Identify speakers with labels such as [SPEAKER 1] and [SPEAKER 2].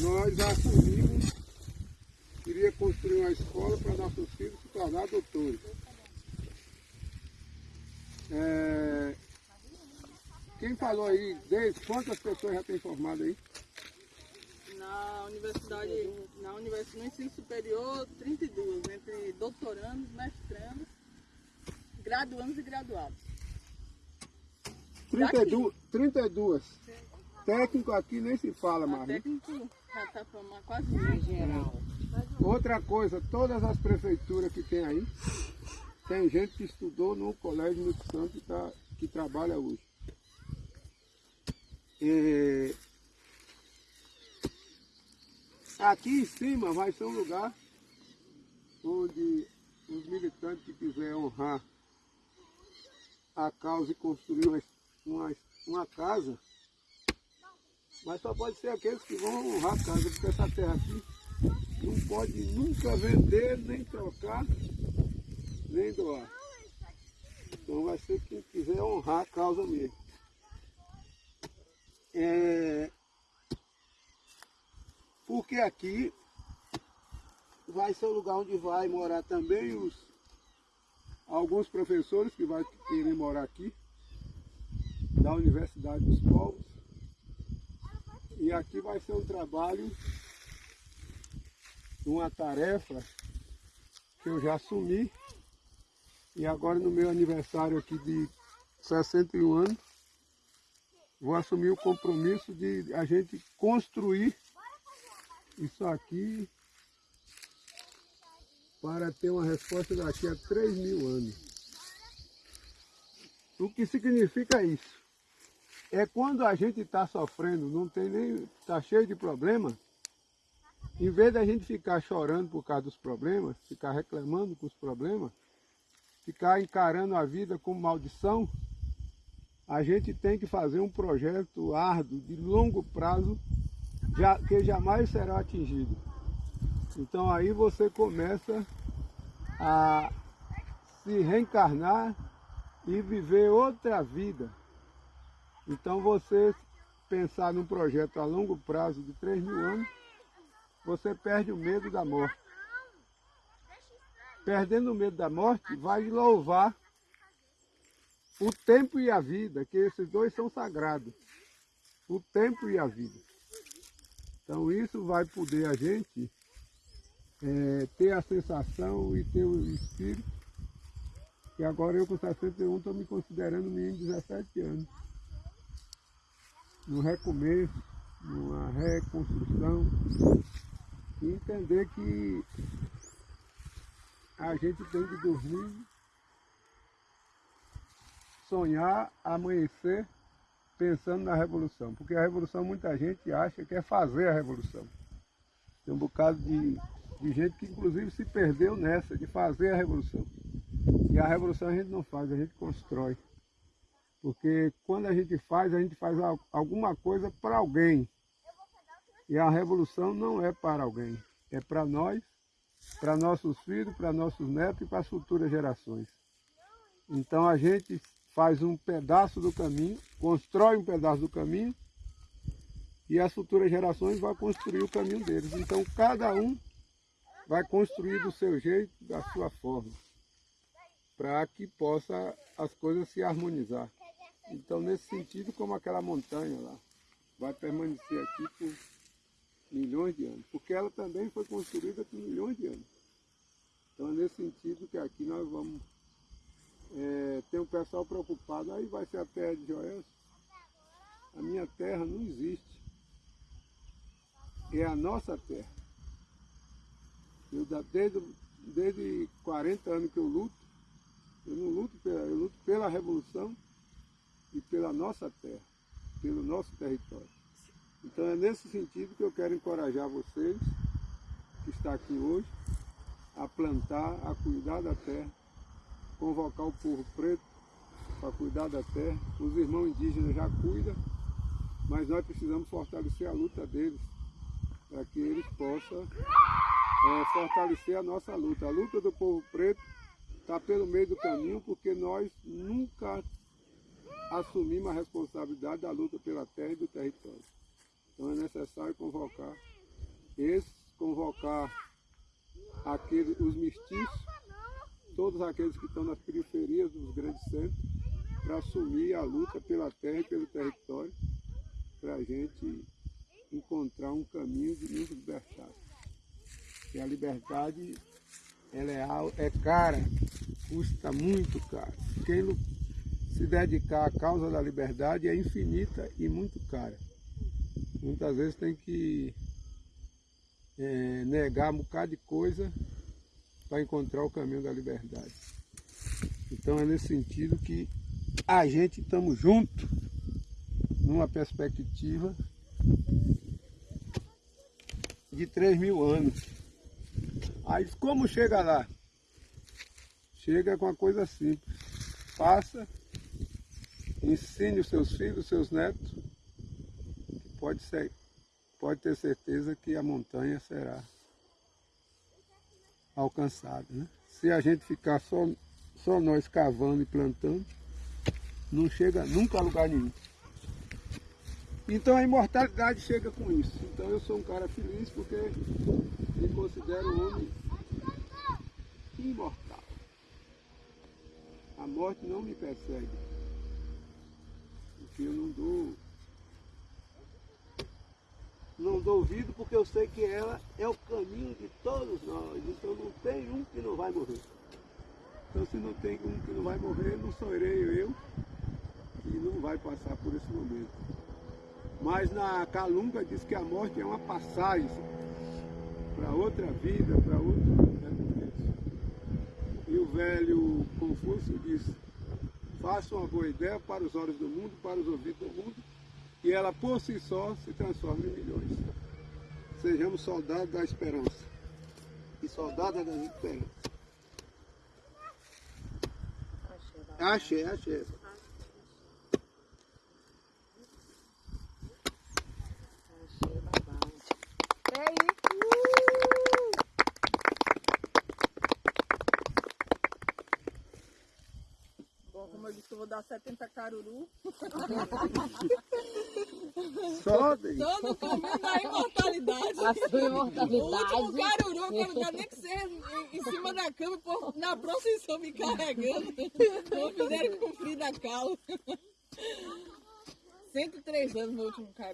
[SPEAKER 1] nós assumimos, queria construir uma escola para nossos filhos se tornar doutores. É, quem falou aí, desde quantas pessoas já tem formado aí?
[SPEAKER 2] Na universidade, na universidade, no ensino superior, 32, entre doutorandos, mestrandos, graduandos e graduados.
[SPEAKER 1] 32, 32. Técnico aqui nem se fala mais. né?
[SPEAKER 2] técnico em geral.
[SPEAKER 1] Outra coisa, todas as prefeituras que tem aí, tem gente que estudou no Colégio Muito Santo tá, que trabalha hoje. E aqui em cima vai ser um lugar onde os militantes que quiserem honrar a causa e construir uma, uma, uma casa, mas só pode ser aqueles que vão honrar a casa, porque essa terra aqui não pode nunca vender, nem trocar, nem doar. Então vai ser quem quiser honrar a causa mesmo. É, porque aqui vai ser o lugar onde vai morar também os alguns professores que vai querer morar aqui, da Universidade dos Povos. E aqui vai ser um trabalho uma tarefa que eu já assumi e agora no meu aniversário aqui de 61 anos vou assumir o compromisso de a gente construir isso aqui para ter uma resposta daqui a 3 mil anos. O que significa isso? É quando a gente está sofrendo, não tem nem. está cheio de problemas, em vez da gente ficar chorando por causa dos problemas, ficar reclamando com os problemas, ficar encarando a vida como maldição, a gente tem que fazer um projeto árduo, de longo prazo, já- que jamais será atingido. Então aí você começa a se reencarnar e viver outra vida. Então você pensar num projeto a longo prazo de 3 mil anos, você perde o medo da morte. Perdendo o medo da morte, vai louvar o tempo e a vida, que esses dois são sagrados. O tempo e a vida. Então isso vai poder a gente eh, ter a sensação e ter o espírito. E agora eu com 61 estou me considerando menino de 17 anos. No recomeço, numa reconstrução. E entender que a gente tem que dormir, sonhar, amanhecer pensando na revolução. Porque a revolução muita gente acha que é fazer a revolução. Tem um bocado de, de gente que inclusive se perdeu nessa, de fazer a revolução. E a revolução a gente não faz, a gente constrói. Porque quando a gente faz, a gente faz al- alguma coisa para alguém. E a revolução não é para alguém, é para nós, para nossos filhos, para nossos netos e para as futuras gerações. Então a gente faz um pedaço do caminho, constrói um pedaço do caminho e as futuras gerações vão construir o caminho deles. Então cada um vai construir do seu jeito, da sua forma, para que possa as coisas se harmonizar. Então nesse sentido, como aquela montanha lá, vai permanecer aqui por milhões de anos, porque ela também foi construída por milhões de anos. Então é nesse sentido que aqui nós vamos é, ter um pessoal preocupado, aí vai ser a terra de Joel. A minha terra não existe. É a nossa terra. Eu, desde, desde 40 anos que eu luto, eu não luto pela, eu luto pela revolução e pela nossa terra, pelo nosso território. Então é nesse sentido que eu quero encorajar vocês, que está aqui hoje, a plantar, a cuidar da terra, convocar o povo preto para cuidar da terra. Os irmãos indígenas já cuidam, mas nós precisamos fortalecer a luta deles, para que eles possam é, fortalecer a nossa luta. A luta do povo preto está pelo meio do caminho, porque nós nunca assumimos a responsabilidade da luta pela terra e do território. Então é necessário convocar Esse convocar aqueles, os mestiços, todos aqueles que estão nas periferias dos grandes centros, para assumir a luta pela terra e pelo território, para a gente encontrar um caminho de nos libertar. Porque a liberdade ela é, é cara, custa muito caro. Quem se dedicar à causa da liberdade é infinita e muito cara. Muitas vezes tem que eh, negar um bocado de coisa para encontrar o caminho da liberdade. Então é nesse sentido que a gente estamos juntos numa perspectiva de 3 mil anos. Aí como chega lá? Chega com uma coisa simples. Passa, ensine os seus filhos, os seus netos, que pode, ser, pode ter certeza que a montanha será alcançada. Né? Se a gente ficar só, só nós cavando e plantando, não chega nunca a lugar nenhum. Então a imortalidade chega com isso. Então eu sou um cara feliz porque me considero um homem imortal. A morte não me persegue. Porque eu não dou. Não dou ouvido porque eu sei que ela é o caminho de todos nós. Então não tem um que não vai morrer. Então se não tem um que não vai morrer, não serei eu que não vai passar por esse momento. Mas na Calunga diz que a morte é uma passagem para outra vida, para outro recomeço. E o velho Confúcio diz, faça uma boa ideia para os olhos do mundo, para os ouvidos do mundo, e ela por si só se transforma em milhões. Sejamos soldados da esperança e soldadas das esperanças. Achei, achei.
[SPEAKER 2] Bom, como eu disse, eu vou dar 70 caruru.
[SPEAKER 1] Só daí.
[SPEAKER 2] Todo o caminho da imortalidade.
[SPEAKER 3] A sua
[SPEAKER 2] O último
[SPEAKER 3] imortalidade.
[SPEAKER 2] caruru, eu quero dar nem que seja em, cima da cama, na procissão me carregando. Não fizeram cumprir da cala. 103 anos meu último caruru.